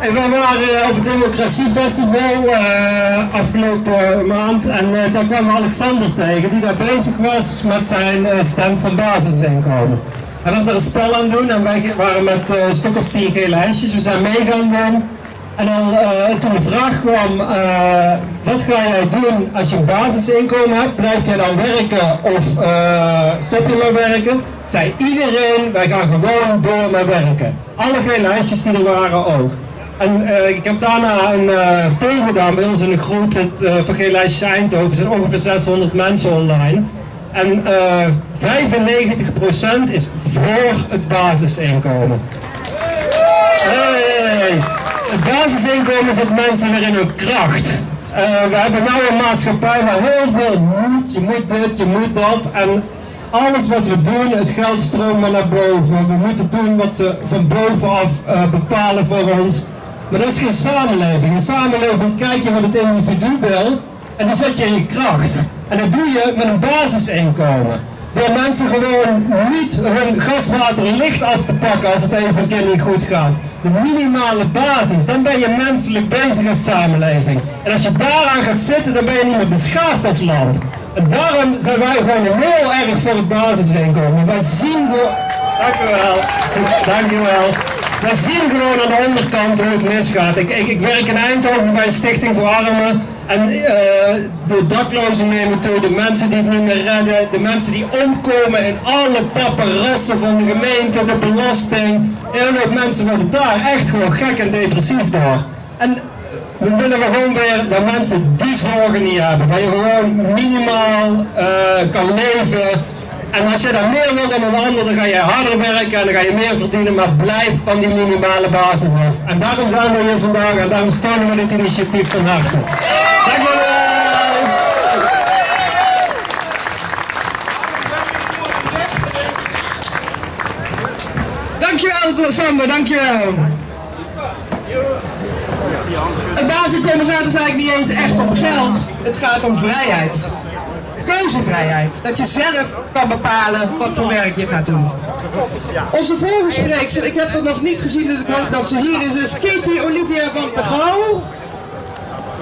En wij waren op het Democratiefestival uh, afgelopen maand en uh, daar kwam Alexander tegen die daar bezig was met zijn stand van basisinkomen. Hij was daar een spel aan doen en wij waren met een stuk of tien gele hesjes. We zijn mee gaan doen. En dan, toen de vraag kwam, wat ga jij doen als je een basisinkomen hebt? Blijf jij dan werken of stop je met werken? Zei iedereen, wij gaan gewoon door met werken. Alle gele hesjes die er waren ook. En uh, ik heb daarna een uh, poll gedaan bij ons in de groep, het uh, van Lijstjes Eindhoven, er zijn ongeveer 600 mensen online. En 95% is voor het basisinkomen. Het basisinkomen zet mensen weer in hun kracht. we hebben nu een maatschappij waar heel veel moet, je moet dit, je moet dat. En alles wat we doen, het geld stroomt naar boven. We moeten doen wat ze van bovenaf bepalen voor ons. Maar dat is geen samenleving. In samenleving kijk je wat het individu wil en dan zet je in je kracht. En dat doe je met een basisinkomen. Door mensen gewoon niet hun gaswater licht af te pakken als het even een keer niet goed gaat. De minimale basis, dan ben je menselijk bezig als samenleving. En als je daaraan gaat zitten, dan ben je niet meer beschaafd als land. En daarom zijn wij gewoon heel erg voor het basisinkomen. Wij zien gewoon... Dank u wel. Dank u wel. We zien gewoon aan de onderkant hoe het misgaat. Ik, ik, ik werk in Eindhoven bij stichting voor armen. En uh, de daklozen nemen toe, de mensen die het niet meer redden, de mensen die omkomen in alle paparazzen van de gemeente, de belasting. Heel veel mensen worden daar echt gewoon gek en depressief door. En we willen gewoon weer dat mensen die zorgen niet hebben. Dat je gewoon minimaal uh, kan leven en als je dan meer wil dan een ander, dan ga je harder werken en dan ga je meer verdienen, maar blijf van die minimale basis af. En daarom zijn we hier vandaag en daarom steunen we dit initiatief van harte. Dank wel! Dankjewel Sander, dankjewel. Het gaat dus eigenlijk niet eens echt om geld, het gaat om vrijheid keuzevrijheid. Dat je zelf kan bepalen wat voor werk je gaat doen. Onze volgende spreekster, ik heb haar nog niet gezien, dus ik hoop dat ze hier is, is Katie Olivia van Tegouw.